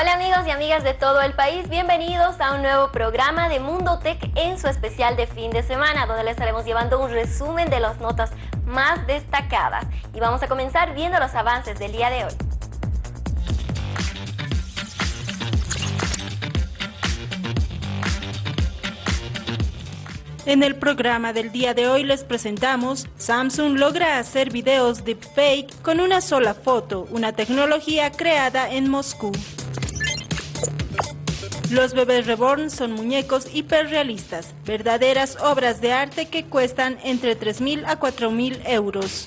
Hola amigos y amigas de todo el país, bienvenidos a un nuevo programa de Mundo Tech en su especial de fin de semana, donde les estaremos llevando un resumen de las notas más destacadas. Y vamos a comenzar viendo los avances del día de hoy. En el programa del día de hoy les presentamos Samsung logra hacer videos deepfake con una sola foto, una tecnología creada en Moscú. Los bebés reborn son muñecos hiperrealistas, verdaderas obras de arte que cuestan entre 3.000 a 4.000 euros.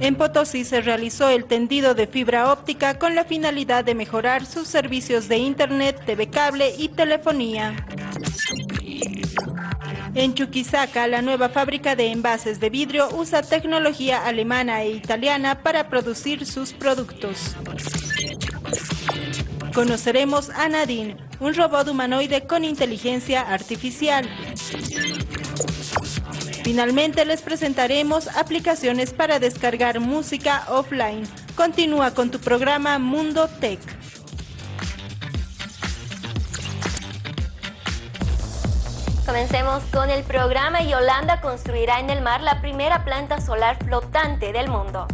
En Potosí se realizó el tendido de fibra óptica con la finalidad de mejorar sus servicios de internet, TV cable y telefonía. En Chuquisaca, la nueva fábrica de envases de vidrio usa tecnología alemana e italiana para producir sus productos. Conoceremos a Nadine, un robot humanoide con inteligencia artificial. Finalmente les presentaremos aplicaciones para descargar música offline. Continúa con tu programa Mundo Tech. Comencemos con el programa y Holanda construirá en el mar la primera planta solar flotante del mundo.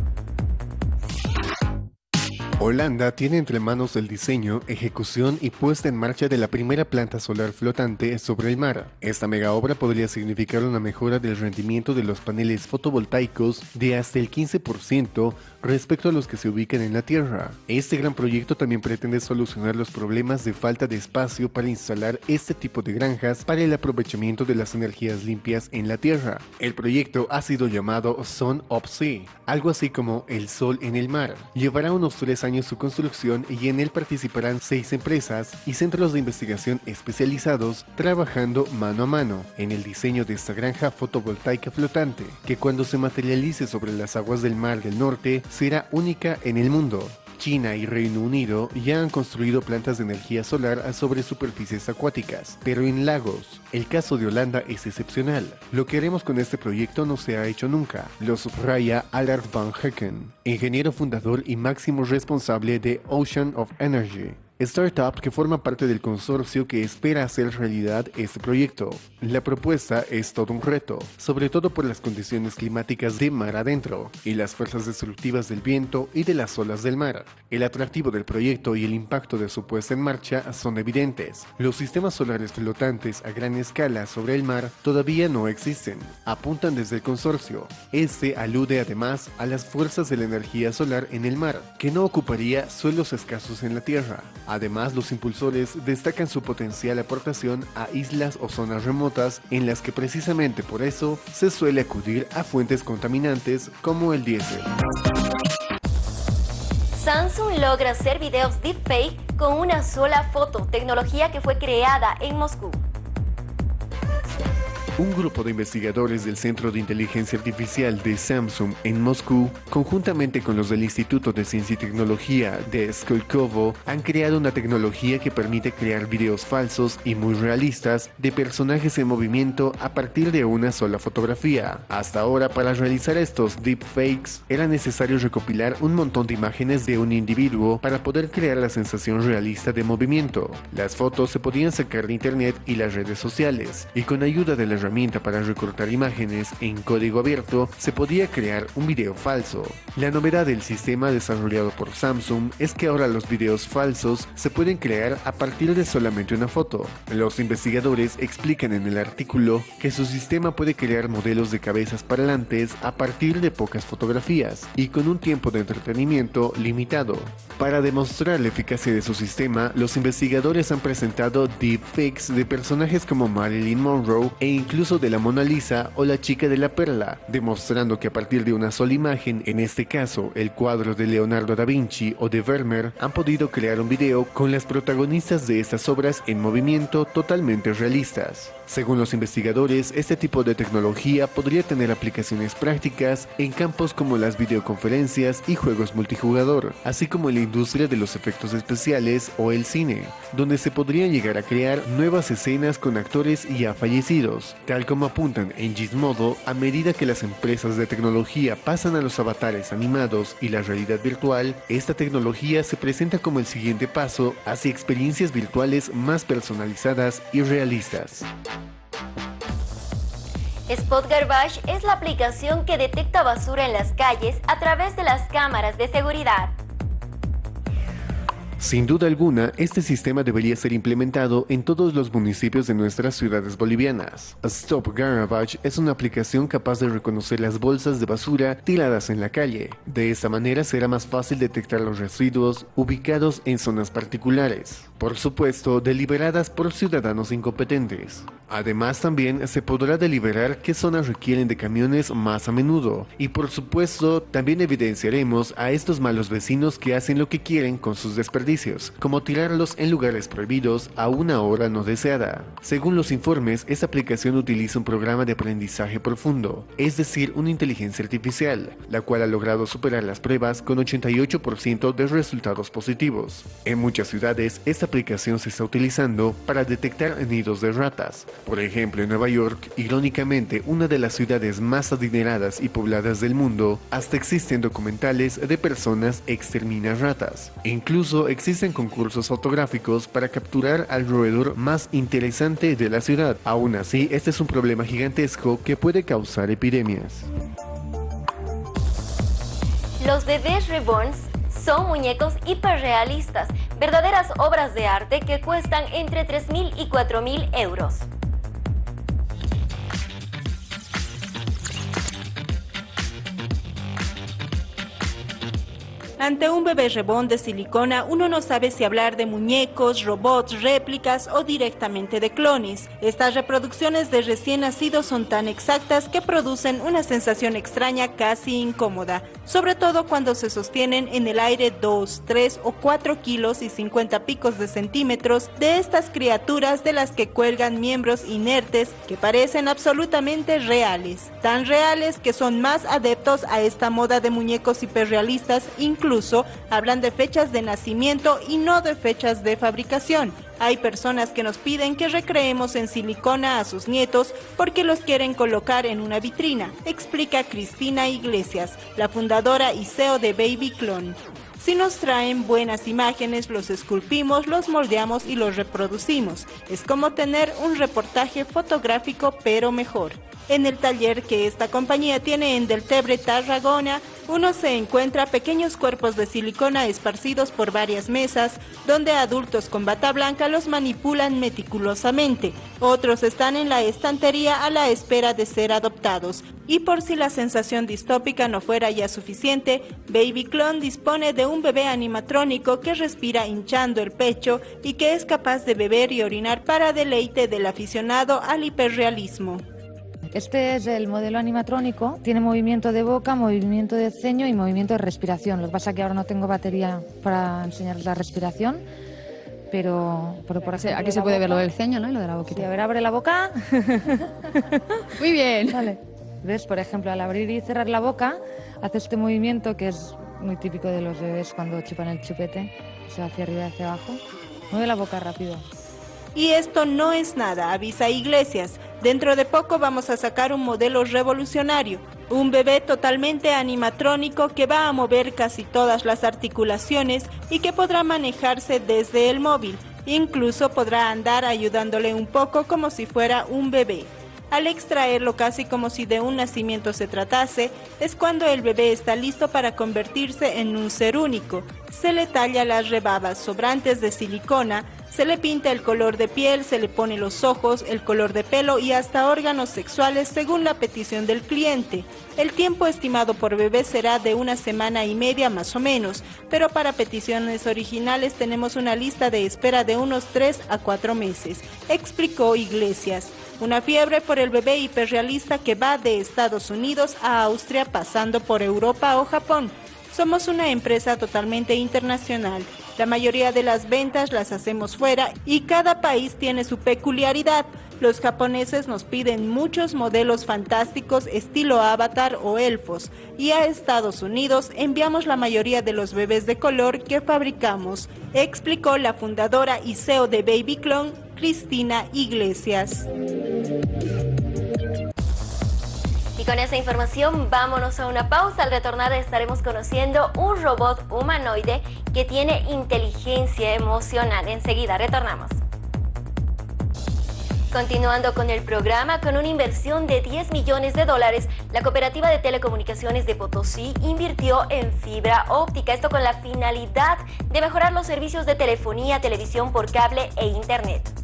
Holanda tiene entre manos el diseño, ejecución y puesta en marcha de la primera planta solar flotante sobre el mar. Esta mega obra podría significar una mejora del rendimiento de los paneles fotovoltaicos de hasta el 15% respecto a los que se ubican en la Tierra. Este gran proyecto también pretende solucionar los problemas de falta de espacio para instalar este tipo de granjas para el aprovechamiento de las energías limpias en la Tierra. El proyecto ha sido llamado Sun of Sea, algo así como el sol en el mar. Llevará unos tres años su construcción y en él participarán seis empresas y centros de investigación especializados trabajando mano a mano en el diseño de esta granja fotovoltaica flotante, que cuando se materialice sobre las aguas del mar del norte será única en el mundo. China y Reino Unido ya han construido plantas de energía solar sobre superficies acuáticas, pero en lagos. El caso de Holanda es excepcional. Lo que haremos con este proyecto no se ha hecho nunca, lo subraya Allard van Hecken, ingeniero fundador y máximo responsable de Ocean of Energy, startup que forma parte del consorcio que espera hacer realidad este proyecto. La propuesta es todo un reto, sobre todo por las condiciones climáticas de mar adentro y las fuerzas destructivas del viento y de las olas del mar. El atractivo del proyecto y el impacto de su puesta en marcha son evidentes. Los sistemas solares flotantes a gran escala sobre el mar todavía no existen, apuntan desde el consorcio. Este alude además a las fuerzas de la energía solar en el mar, que no ocuparía suelos escasos en la Tierra. Además, los impulsores destacan su potencial aportación a islas o zonas remotas en las que precisamente por eso se suele acudir a fuentes contaminantes como el diésel. Samsung logra hacer videos deepfake con una sola foto, tecnología que fue creada en Moscú. Un grupo de investigadores del Centro de Inteligencia Artificial de Samsung en Moscú, conjuntamente con los del Instituto de Ciencia y Tecnología de Skolkovo, han creado una tecnología que permite crear videos falsos y muy realistas de personajes en movimiento a partir de una sola fotografía. Hasta ahora, para realizar estos deepfakes, era necesario recopilar un montón de imágenes de un individuo para poder crear la sensación realista de movimiento. Las fotos se podían sacar de internet y las redes sociales, y con ayuda de la para recortar imágenes en código abierto, se podía crear un video falso. La novedad del sistema desarrollado por Samsung es que ahora los videos falsos se pueden crear a partir de solamente una foto. Los investigadores explican en el artículo que su sistema puede crear modelos de cabezas parlantes a partir de pocas fotografías y con un tiempo de entretenimiento limitado. Para demostrar la eficacia de su sistema, los investigadores han presentado deepfakes de personajes como Marilyn Monroe e incluso de la Mona Lisa o la chica de la perla, demostrando que a partir de una sola imagen, en este caso el cuadro de Leonardo da Vinci o de Vermeer, han podido crear un video con las protagonistas de estas obras en movimiento totalmente realistas. Según los investigadores, este tipo de tecnología podría tener aplicaciones prácticas en campos como las videoconferencias y juegos multijugador, así como el industria de los efectos especiales o el cine, donde se podría llegar a crear nuevas escenas con actores ya fallecidos, tal como apuntan en Gizmodo, a medida que las empresas de tecnología pasan a los avatares animados y la realidad virtual, esta tecnología se presenta como el siguiente paso hacia experiencias virtuales más personalizadas y realistas. Spot Garbage es la aplicación que detecta basura en las calles a través de las cámaras de seguridad. Sin duda alguna, este sistema debería ser implementado en todos los municipios de nuestras ciudades bolivianas. Stop Garbage es una aplicación capaz de reconocer las bolsas de basura tiradas en la calle. De esta manera será más fácil detectar los residuos ubicados en zonas particulares, por supuesto deliberadas por ciudadanos incompetentes. Además también se podrá deliberar qué zonas requieren de camiones más a menudo y por supuesto también evidenciaremos a estos malos vecinos que hacen lo que quieren con sus desperdicios, como tirarlos en lugares prohibidos a una hora no deseada. Según los informes, esta aplicación utiliza un programa de aprendizaje profundo, es decir, una inteligencia artificial, la cual ha logrado superar las pruebas con 88% de resultados positivos. En muchas ciudades, esta se está utilizando para detectar nidos de ratas, por ejemplo, en Nueva York, irónicamente una de las ciudades más adineradas y pobladas del mundo, hasta existen documentales de personas exterminan ratas. Incluso existen concursos fotográficos para capturar al roedor más interesante de la ciudad. Aún así, este es un problema gigantesco que puede causar epidemias. Los bebés reborns son muñecos hiperrealistas, verdaderas obras de arte que cuestan entre 3.000 y 4.000 euros. Ante un bebé rebón de silicona, uno no sabe si hablar de muñecos, robots, réplicas o directamente de clones. Estas reproducciones de recién nacidos son tan exactas que producen una sensación extraña casi incómoda, sobre todo cuando se sostienen en el aire 2, 3 o 4 kilos y 50 picos de centímetros de estas criaturas de las que cuelgan miembros inertes que parecen absolutamente reales, tan reales que son más adeptos a esta moda de muñecos hiperrealistas, incluso hablan de fechas de nacimiento y no de fechas de fabricación. Hay personas que nos piden que recreemos en silicona a sus nietos porque los quieren colocar en una vitrina, explica Cristina Iglesias, la fundadora y CEO de Baby Clone. Si nos traen buenas imágenes, los esculpimos, los moldeamos y los reproducimos. Es como tener un reportaje fotográfico pero mejor. En el taller que esta compañía tiene en Deltebre, Tarragona, uno se encuentra pequeños cuerpos de silicona esparcidos por varias mesas, donde adultos con bata blanca los manipulan meticulosamente. Otros están en la estantería a la espera de ser adoptados. Y por si la sensación distópica no fuera ya suficiente, Baby Clone dispone de un bebé animatrónico que respira hinchando el pecho y que es capaz de beber y orinar para deleite del aficionado al hiperrealismo. Este es el modelo animatrónico, tiene movimiento de boca, movimiento de ceño y movimiento de respiración. Lo que pasa es que ahora no tengo batería para enseñar la respiración, pero, por ejemplo, aquí se puede ver lo del ceño, ¿no? Y lo de la boquita. Sí, a ver, abre la boca. Muy bien. Vale. ¿Ves? Por ejemplo, al abrir y cerrar la boca, hace este movimiento que es muy típico de los bebés cuando chupan el chupete, o sea, hacia arriba y hacia abajo. Mueve la boca rápido. Y esto no es nada, avisa Iglesias. Dentro de poco vamos a sacar un modelo revolucionario, un bebé totalmente animatrónico que va a mover casi todas las articulaciones y que podrá manejarse desde el móvil. Incluso podrá andar ayudándole un poco como si fuera un bebé. Al extraerlo casi como si de un nacimiento se tratase, es cuando el bebé está listo para convertirse en un ser único. Se le talla las rebabas sobrantes de silicona, se le pinta el color de piel, se le pone los ojos, el color de pelo y hasta órganos sexuales según la petición del cliente. El tiempo estimado por bebé será de una semana y media más o menos, pero para peticiones originales tenemos una lista de espera de unos 3 a 4 meses, explicó Iglesias. Una fiebre por el bebé hiperrealista que va de Estados Unidos a Austria pasando por Europa o Japón. Somos una empresa totalmente internacional. La mayoría de las ventas las hacemos fuera y cada país tiene su peculiaridad. Los japoneses nos piden muchos modelos fantásticos estilo avatar o elfos y a Estados Unidos enviamos la mayoría de los bebés de color que fabricamos, explicó la fundadora y CEO de Baby Clone, Cristina Iglesias. Con esa información vámonos a una pausa. Al retornar estaremos conociendo un robot humanoide que tiene inteligencia emocional. Enseguida retornamos. Continuando con el programa, con una inversión de 10 millones de dólares, la Cooperativa de Telecomunicaciones de Potosí invirtió en fibra óptica, esto con la finalidad de mejorar los servicios de telefonía, televisión por cable e internet.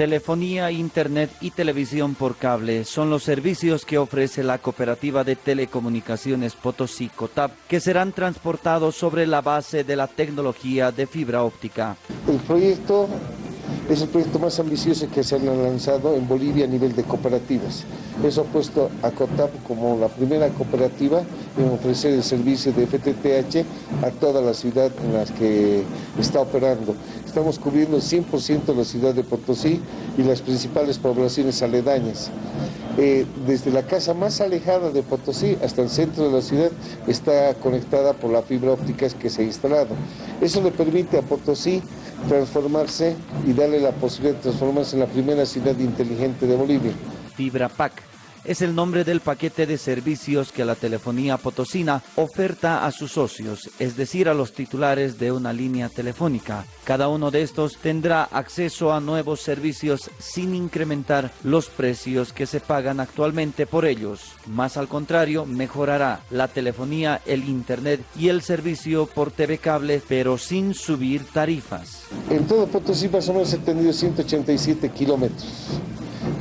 Telefonía, Internet y televisión por cable son los servicios que ofrece la Cooperativa de Telecomunicaciones Potosí Cotap, que serán transportados sobre la base de la tecnología de fibra óptica. El proyecto es el proyecto más ambicioso que se ha lanzado en Bolivia a nivel de cooperativas. Eso ha puesto a COTAP como la primera cooperativa en ofrecer el servicio de FTTH a toda la ciudad en la que está operando. Estamos cubriendo el 100% la ciudad de Potosí y las principales poblaciones aledañas. Eh, desde la casa más alejada de Potosí hasta el centro de la ciudad está conectada por la fibra óptica que se ha instalado. Eso le permite a Potosí transformarse y darle la posibilidad de transformarse en la primera ciudad inteligente de Bolivia. Fibra PAC es el nombre del paquete de servicios que la telefonía potosina oferta a sus socios, es decir, a los titulares de una línea telefónica. Cada uno de estos tendrá acceso a nuevos servicios sin incrementar los precios que se pagan actualmente por ellos. Más al contrario, mejorará la telefonía, el internet y el servicio por TV cable, pero sin subir tarifas. En todo Potosí tenido 187 kilómetros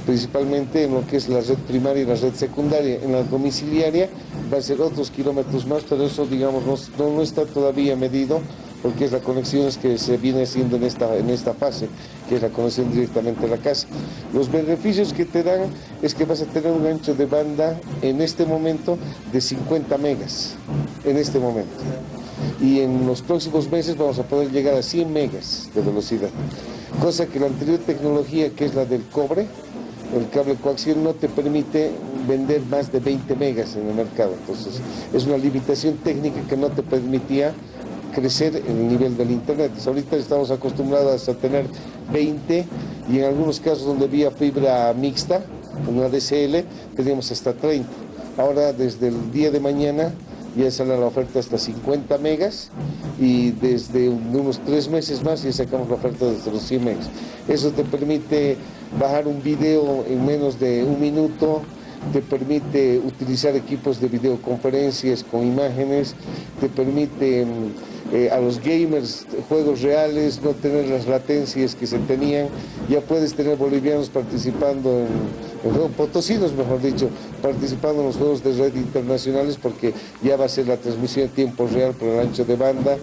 principalmente en lo que es la red primaria y la red secundaria. En la domiciliaria va a ser otros kilómetros más, pero eso digamos no, no está todavía medido porque es la conexión que se viene haciendo en esta, en esta fase, que es la conexión directamente a la casa. Los beneficios que te dan es que vas a tener un ancho de banda en este momento de 50 megas, en este momento. Y en los próximos meses vamos a poder llegar a 100 megas de velocidad, cosa que la anterior tecnología, que es la del cobre, el cable coaxial no te permite vender más de 20 megas en el mercado. Entonces, es una limitación técnica que no te permitía crecer en el nivel del Internet. ahorita estamos acostumbrados a tener 20 y en algunos casos donde había fibra mixta, una DSL, teníamos hasta 30. Ahora, desde el día de mañana, ya sale la oferta hasta 50 megas y desde unos tres meses más ya sacamos la oferta desde los 100 megas. Eso te permite bajar un video en menos de un minuto, te permite utilizar equipos de videoconferencias con imágenes, te permite mm, eh, a los gamers juegos reales, no tener las latencias que se tenían, ya puedes tener bolivianos participando en potosinos, mejor dicho, participando en los juegos de red internacionales porque ya va a ser la transmisión en tiempo real por el ancho de banda,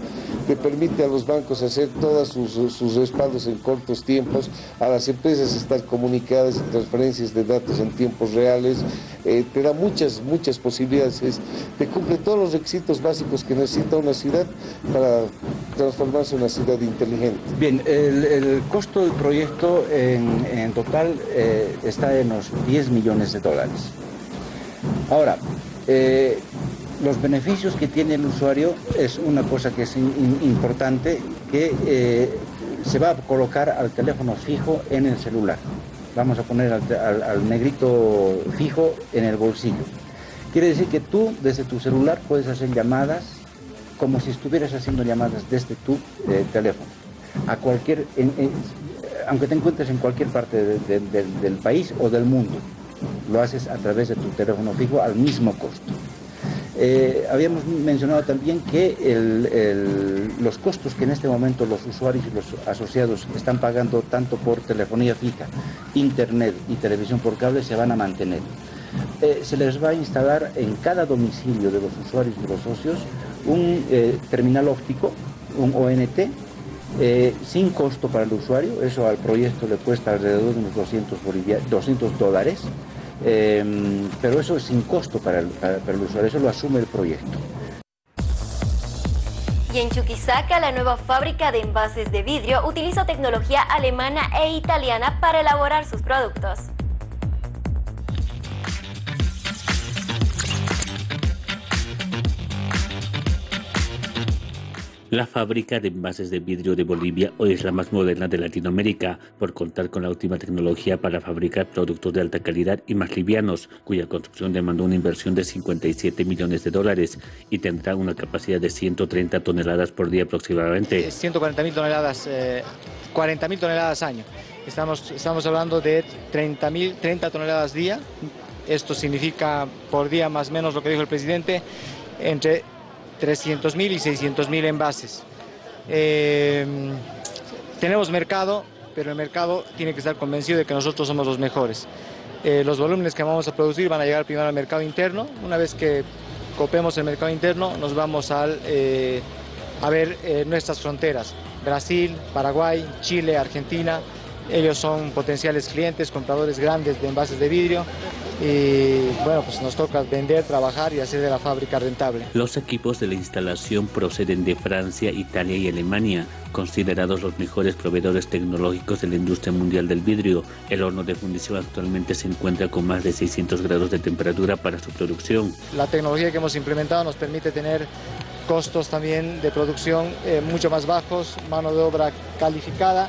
te permite a los bancos hacer todos sus, respaldos en cortos tiempos, a las empresas estar comunicadas en transferencias de datos en tiempos reales, eh, te da muchas, muchas posibilidades, te cumple todos los requisitos básicos que necesita una ciudad para transformarse en una ciudad inteligente. Bien, el, costo del proyecto en, total eh, está en los 10 millones de dólares. Ahora, eh, los beneficios que tiene el usuario es una cosa que es importante, que eh, se va a colocar al teléfono fijo en el celular. Vamos a poner al, negrito fijo en el bolsillo. Quiere decir que tú desde tu celular puedes hacer llamadas como si estuvieras haciendo llamadas desde tu eh, teléfono. A cualquier, aunque te encuentres en cualquier parte del país o del mundo, lo haces a través de tu teléfono fijo al mismo costo. Eh, habíamos mencionado también que los costos que en este momento los usuarios y los asociados están pagando tanto por telefonía fija, internet y televisión por cable se van a mantener. Eh, se les va a instalar en cada domicilio de los usuarios y de los socios un eh, terminal óptico, un ONT, sin costo para el usuario, eso al proyecto le cuesta alrededor de unos 200, 200 dólares, Em, pero eso es sin costo para el, para el usuario, eso lo asume el proyecto. Y en Chuquisaca, la nueva fábrica de envases de vidrio utiliza tecnología alemana e italiana para elaborar sus productos. La fábrica de envases de vidrio de Bolivia hoy es la más moderna de Latinoamérica por contar con la última tecnología para fabricar productos de alta calidad y más livianos, cuya construcción demandó una inversión de 57 millones de dólares y tendrá una capacidad de 130 toneladas por día aproximadamente. 140 mil toneladas, 40 mil toneladas año. Estamos, estamos hablando de 30, 30 toneladas día. Esto significa por día más o menos lo que dijo el presidente, entre 300.000 y 600.000 envases. Eh, tenemos mercado, pero el mercado tiene que estar convencido de que nosotros somos los mejores. Eh, los volúmenes que vamos a producir van a llegar primero al mercado interno. Una vez que copemos el mercado interno, nos vamos eh, a ver nuestras fronteras. Brasil, Paraguay, Chile, Argentina. Ellos son potenciales clientes, compradores grandes de envases de vidrio y bueno, pues nos toca vender, trabajar y hacer de la fábrica rentable. Los equipos de la instalación proceden de Francia, Italia y Alemania, considerados los mejores proveedores tecnológicos de la industria mundial del vidrio. El horno de fundición actualmente se encuentra con más de 600 grados de temperatura para su producción. La tecnología que hemos implementado nos permite tener costos también de producción eh, mucho más bajos, mano de obra calificada,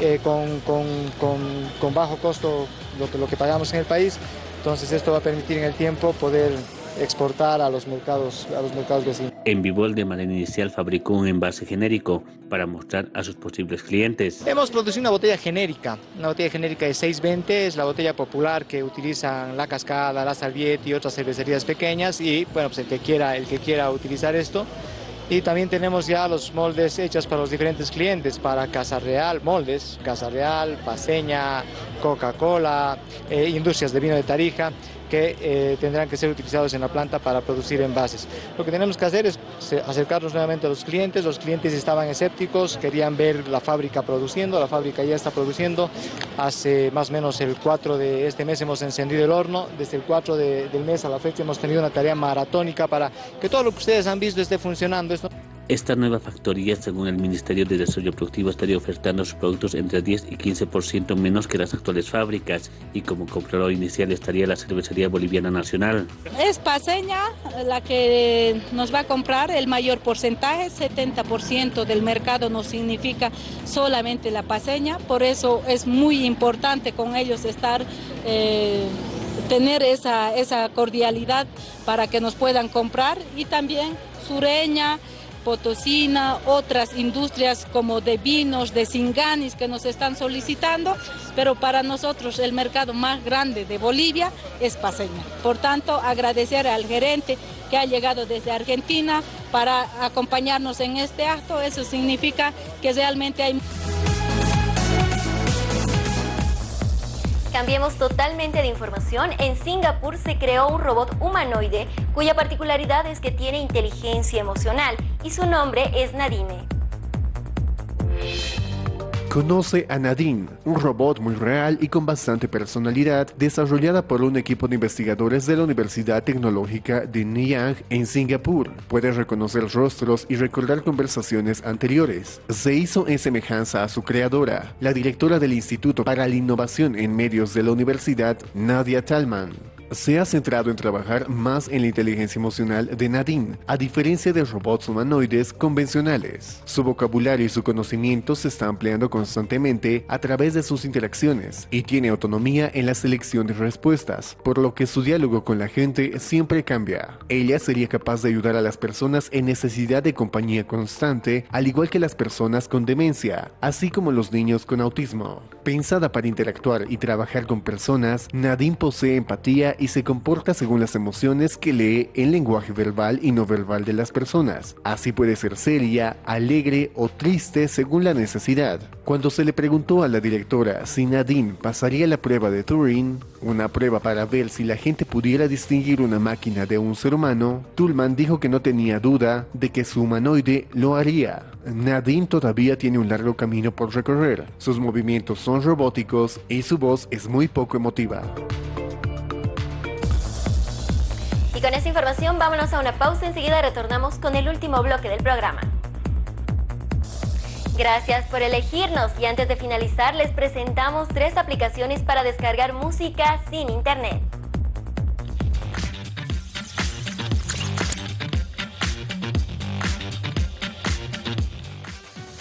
eh, con, con, con, con, bajo costo lo que, lo que pagamos en el país entonces esto va a permitir en el tiempo poder exportar a los mercados, a los mercados vecinos. En Vivol de manera inicial fabricó un envase genérico para mostrar a sus posibles clientes. Hemos producido una botella genérica, una botella genérica de 620, es la botella popular que utilizan La Cascada, La Salviette y otras cervecerías pequeñas y bueno, pues el que quiera, el que quiera utilizar esto y también tenemos ya los moldes hechos para los diferentes clientes, para Casa Real, moldes, Casa Real, Paseña, Coca-Cola, eh, industrias de vino de Tarija, que eh, tendrán que ser utilizados en la planta para producir envases. Lo que tenemos que hacer es acercarnos nuevamente a los clientes. Los clientes estaban escépticos, querían ver la fábrica produciendo. La fábrica ya está produciendo. Hace más o menos el 4 de este mes hemos encendido el horno. Desde el 4 del mes a la fecha hemos tenido una tarea maratónica para que todo lo que ustedes han visto esté funcionando. Esta nueva factoría, según el Ministerio de Desarrollo Productivo, estaría ofertando sus productos entre 10 y 15% menos que las actuales fábricas y como comprador inicial estaría la cervecería boliviana nacional. Es Paseña la que nos va a comprar el mayor porcentaje, 70% del mercado no significa solamente la Paseña, por eso es muy importante con ellos estar... Eh, tener esa, esa cordialidad para que nos puedan comprar y también Sureña, Potosina, otras industrias como de vinos, de singanis que nos están solicitando, pero para nosotros el mercado más grande de Bolivia es Paseña. Por tanto, agradecer al gerente que ha llegado desde Argentina para acompañarnos en este acto, eso significa que realmente hay... Cambiemos totalmente de información. En Singapur se creó un robot humanoide cuya particularidad es que tiene inteligencia emocional y su nombre es Nadine. Conoce a Nadine, un robot muy real y con bastante personalidad, desarrollada por un equipo de investigadores de la Universidad Tecnológica de Nanyang en Singapur. Puede reconocer rostros y recordar conversaciones anteriores. Se hizo en semejanza a su creadora, la directora del Instituto para la Innovación en Medios de la Universidad, Nadia Talman se ha centrado en trabajar más en la inteligencia emocional de Nadine, a diferencia de robots humanoides convencionales. Su vocabulario y su conocimiento se está ampliando constantemente a través de sus interacciones y tiene autonomía en la selección de respuestas, por lo que su diálogo con la gente siempre cambia. Ella sería capaz de ayudar a las personas en necesidad de compañía constante, al igual que las personas con demencia, así como los niños con autismo. Pensada para interactuar y trabajar con personas, Nadine posee empatía y se comporta según las emociones que lee en lenguaje verbal y no verbal de las personas. Así puede ser seria, alegre o triste según la necesidad. Cuando se le preguntó a la directora si Nadine pasaría la prueba de Turing, una prueba para ver si la gente pudiera distinguir una máquina de un ser humano, Tullman dijo que no tenía duda de que su humanoide lo haría. Nadine todavía tiene un largo camino por recorrer, sus movimientos son robóticos y su voz es muy poco emotiva. Y con esa información vámonos a una pausa, enseguida retornamos con el último bloque del programa. Gracias por elegirnos y antes de finalizar les presentamos tres aplicaciones para descargar música sin internet.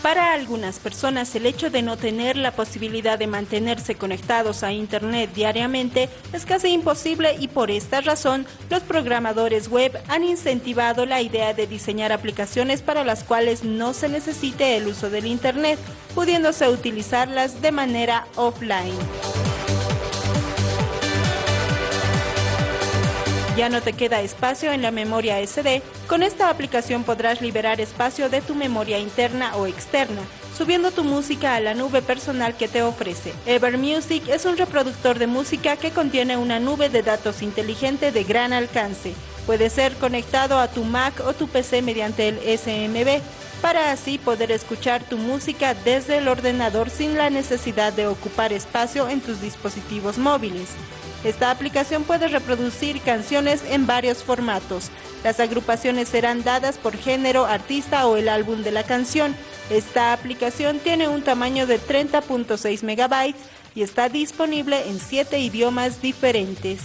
Para algunas personas el hecho de no tener la posibilidad de mantenerse conectados a Internet diariamente es casi imposible y por esta razón los programadores web han incentivado la idea de diseñar aplicaciones para las cuales no se necesite el uso del Internet, pudiéndose utilizarlas de manera offline. Ya no te queda espacio en la memoria SD. Con esta aplicación podrás liberar espacio de tu memoria interna o externa, subiendo tu música a la nube personal que te ofrece. Evermusic es un reproductor de música que contiene una nube de datos inteligente de gran alcance. Puede ser conectado a tu Mac o tu PC mediante el SMB, para así poder escuchar tu música desde el ordenador sin la necesidad de ocupar espacio en tus dispositivos móviles. Esta aplicación puede reproducir canciones en varios formatos. Las agrupaciones serán dadas por género, artista o el álbum de la canción. Esta aplicación tiene un tamaño de 30.6 megabytes y está disponible en 7 idiomas diferentes.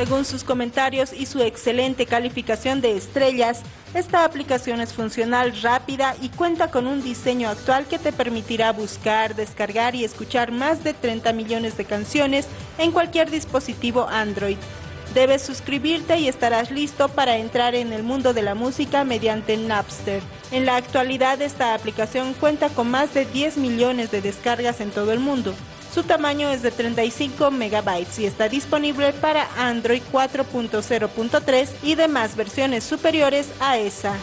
Según sus comentarios y su excelente calificación de estrellas, esta aplicación es funcional, rápida y cuenta con un diseño actual que te permitirá buscar, descargar y escuchar más de 30 millones de canciones en cualquier dispositivo Android. Debes suscribirte y estarás listo para entrar en el mundo de la música mediante Napster. En la actualidad esta aplicación cuenta con más de 10 millones de descargas en todo el mundo. Su tamaño es de 35 megabytes y está disponible para Android 4.0.3 y demás versiones superiores a esa.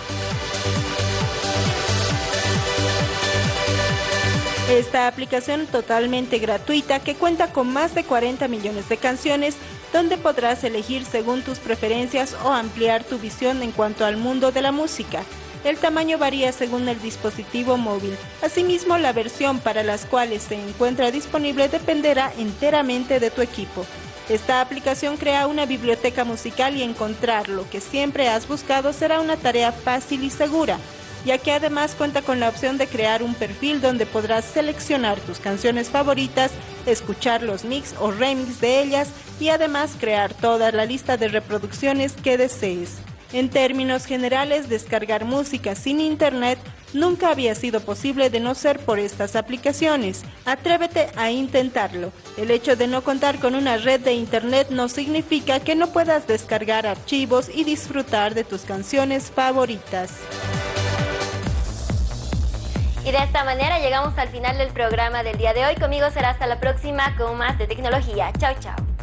Esta aplicación totalmente gratuita que cuenta con más de 40 millones de canciones donde podrás elegir según tus preferencias o ampliar tu visión en cuanto al mundo de la música. El tamaño varía según el dispositivo móvil. Asimismo, la versión para las cuales se encuentra disponible dependerá enteramente de tu equipo. Esta aplicación crea una biblioteca musical y encontrar lo que siempre has buscado será una tarea fácil y segura, ya que además cuenta con la opción de crear un perfil donde podrás seleccionar tus canciones favoritas, escuchar los mix o remix de ellas y además crear toda la lista de reproducciones que desees. En términos generales, descargar música sin internet nunca había sido posible de no ser por estas aplicaciones. Atrévete a intentarlo. El hecho de no contar con una red de internet no significa que no puedas descargar archivos y disfrutar de tus canciones favoritas. Y de esta manera llegamos al final del programa del día de hoy. Conmigo será hasta la próxima con más de tecnología. Chao, chao.